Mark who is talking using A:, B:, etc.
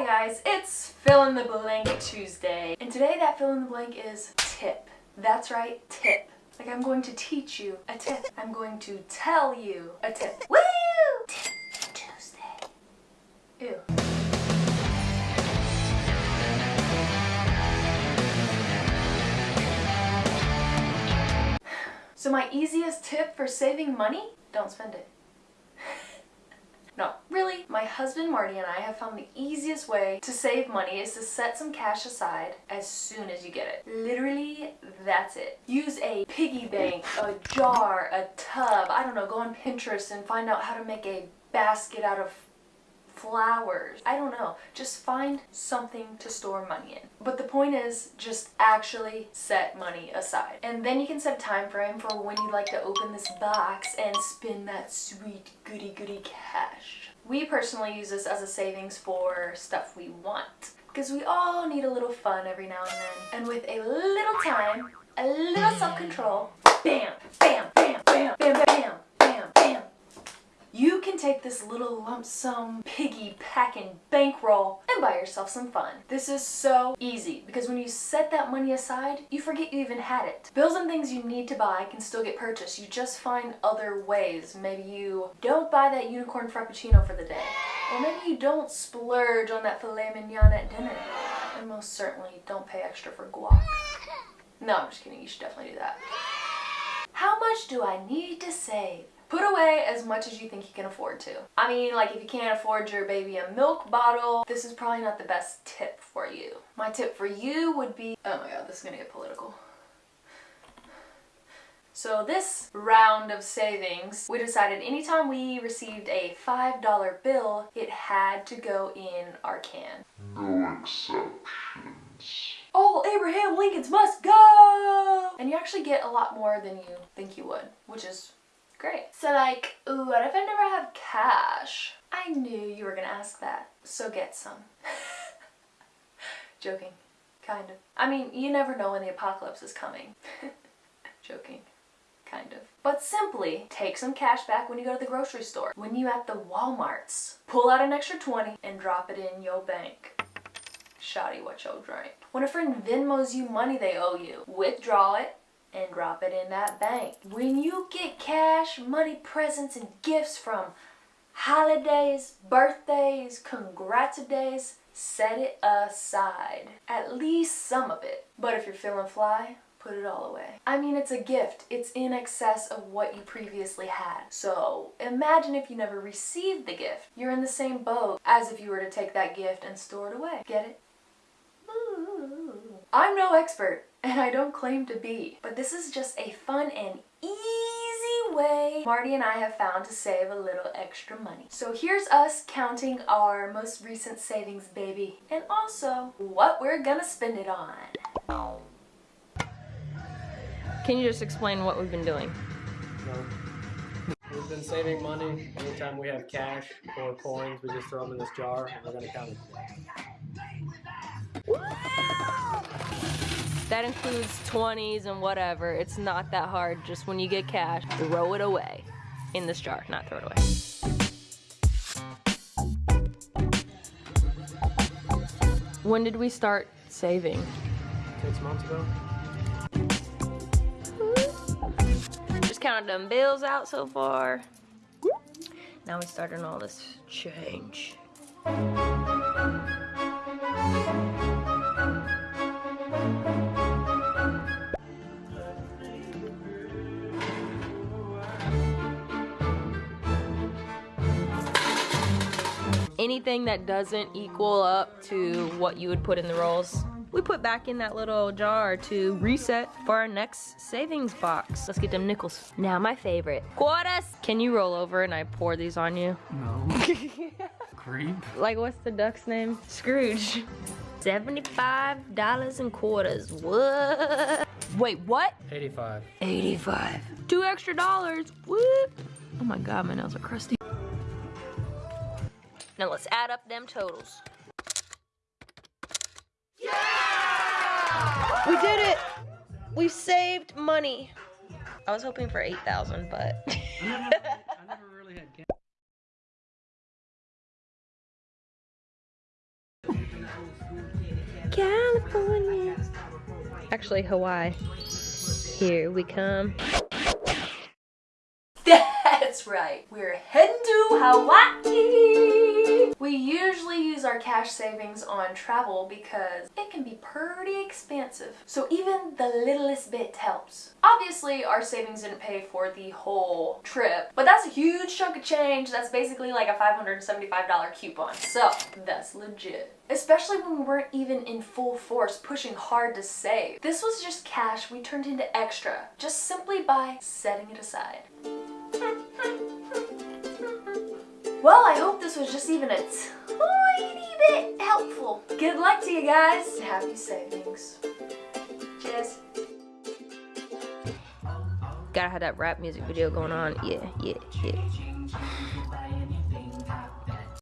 A: Hi guys, it's fill in the blank Tuesday. And today that fill in the blank is tip. That's right, tip. Like I'm going to teach you a tip. I'm going to tell you a tip. Woo! Tip Tuesday. Ew. So my easiest tip for saving money? Don't spend it. No, really, my husband Marty and I have found the easiest way to save money is to set some cash aside as soon as you get it. Literally, that's it. Use a piggy bank, a jar, a tub, I don't know, go on Pinterest and find out how to make a basket out of flowers. I don't know. Just find something to store money in. But the point is just actually set money aside. And then you can set a time frame for when you'd like to open this box and spend that sweet goody goody cash. We personally use this as a savings for stuff we want because we all need a little fun every now and then. And with a little time, a little self-control, bam, take this little lump sum piggy packing bankroll and buy yourself some fun. This is so easy because when you set that money aside, you forget you even had it. Bills and things you need to buy can still get purchased. You just find other ways. Maybe you don't buy that unicorn frappuccino for the day. Or maybe you don't splurge on that filet mignon at dinner. And most certainly don't pay extra for guac. No, I'm just kidding. You should definitely do that. How much do I need to save? Put away as much as you think you can afford to. I mean, like if you can't afford your baby a milk bottle, this is probably not the best tip for you. My tip for you would be, oh my god, this is gonna get political. So this round of savings, we decided anytime we received a $5 bill, it had to go in our can.
B: No exceptions.
A: All Abraham Lincolns must go! And you actually get a lot more than you think you would, which is Great. So like, what if I never have cash? I knew you were gonna ask that. So get some. Joking. Kind of. I mean, you never know when the apocalypse is coming. Joking. Kind of. But simply take some cash back when you go to the grocery store. When you at the Walmarts, pull out an extra 20 and drop it in your bank. Shoddy what yo drink. When a friend Venmos you money they owe you, withdraw it and drop it in that bank. When you get cash, money, presents, and gifts from holidays, birthdays, days, set it aside. At least some of it. But if you're feeling fly, put it all away. I mean, it's a gift. It's in excess of what you previously had. So imagine if you never received the gift. You're in the same boat as if you were to take that gift and store it away. Get it? I'm no expert, and I don't claim to be, but this is just a fun and easy way Marty and I have found to save a little extra money. So here's us counting our most recent savings, baby, and also what we're gonna spend it on.
C: Can you just explain what we've been doing?
D: No. We've been saving money. Anytime we have cash or coins, we just throw them in this jar and we're going to count
C: it. That includes 20s and whatever. It's not that hard. Just when you get cash, throw it away in this jar, not throw it away. When did we start saving?
D: Six months ago.
C: Just counted them bills out so far. Now we starting all this change. Anything that doesn't equal up to what you would put in the rolls, we put back in that little jar to reset for our next savings box. Let's get them nickels. Now my favorite, quarters. Can you roll over and I pour these on you?
D: No. Creep.
C: Like what's the duck's name? Scrooge. $75 and quarters, what? Wait, what?
D: 85.
C: 85. Two extra dollars, what? Oh my God, my nails are crusty. Now let's add up them totals. Yeah! We did it! We saved money. I was hoping for 8,000, but... California. Actually, Hawaii. Here we come.
A: That's right. We're heading to Hawaii. We usually use our cash savings on travel because it can be pretty expensive. So even the littlest bit helps. Obviously, our savings didn't pay for the whole trip, but that's a huge chunk of change. That's basically like a $575 coupon. So that's legit. Especially when we weren't even in full force pushing hard to save. This was just cash we turned into extra, just simply by setting it aside. Well, I hope this was just even a tiny bit helpful. Good luck to you guys. Happy savings. Cheers.
C: Gotta have that rap music video going on. Yeah, yeah, yeah.